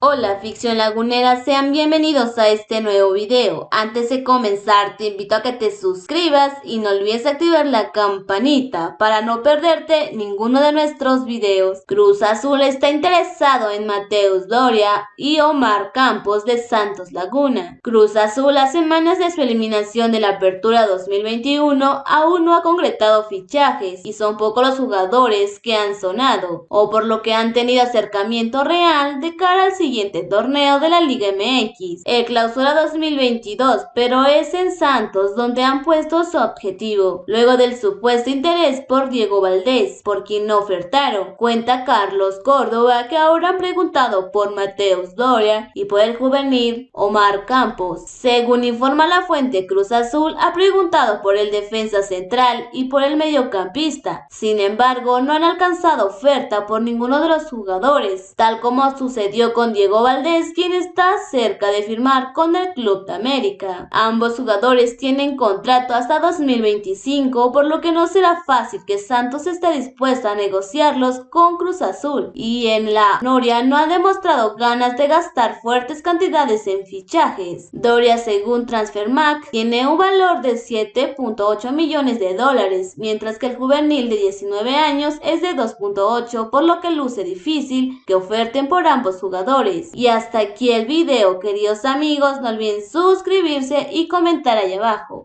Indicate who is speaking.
Speaker 1: Hola ficción lagunera, sean bienvenidos a este nuevo video. Antes de comenzar te invito a que te suscribas y no olvides activar la campanita para no perderte ninguno de nuestros videos. Cruz Azul está interesado en Mateus Doria y Omar Campos de Santos Laguna. Cruz Azul a semanas de su eliminación de la apertura 2021 aún no ha concretado fichajes y son pocos los jugadores que han sonado o por lo que han tenido acercamiento real de cara al siguiente torneo de la Liga MX, el Clausura 2022, pero es en Santos donde han puesto su objetivo, luego del supuesto interés por Diego Valdés, por quien no ofertaron. Cuenta Carlos Córdoba que ahora han preguntado por Mateus Doria y por el juvenil Omar Campos. Según informa la fuente Cruz Azul, ha preguntado por el defensa central y por el mediocampista. Sin embargo, no han alcanzado oferta por ninguno de los jugadores, tal como sucedió con Diego Valdés, quien está cerca de firmar con el Club de América. Ambos jugadores tienen contrato hasta 2025, por lo que no será fácil que Santos esté dispuesto a negociarlos con Cruz Azul. Y en la Noria no ha demostrado ganas de gastar fuertes cantidades en fichajes. Doria, según Transfermarkt, tiene un valor de 7.8 millones de dólares, mientras que el juvenil de 19 años es de 2.8, por lo que luce difícil que oferten por ambos jugadores. Y hasta aquí el video, queridos amigos, no olviden suscribirse y comentar ahí abajo.